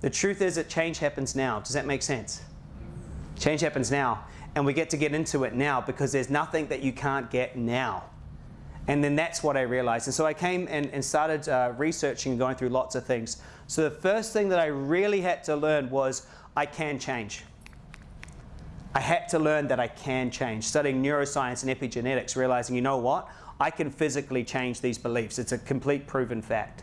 The truth is that change happens now. Does that make sense? Change happens now. And we get to get into it now because there's nothing that you can't get now. And then that's what I realized. And so I came and, and started uh, researching and going through lots of things. So the first thing that I really had to learn was I can change. I had to learn that I can change. Studying neuroscience and epigenetics, realizing, you know what? I can physically change these beliefs. It's a complete proven fact.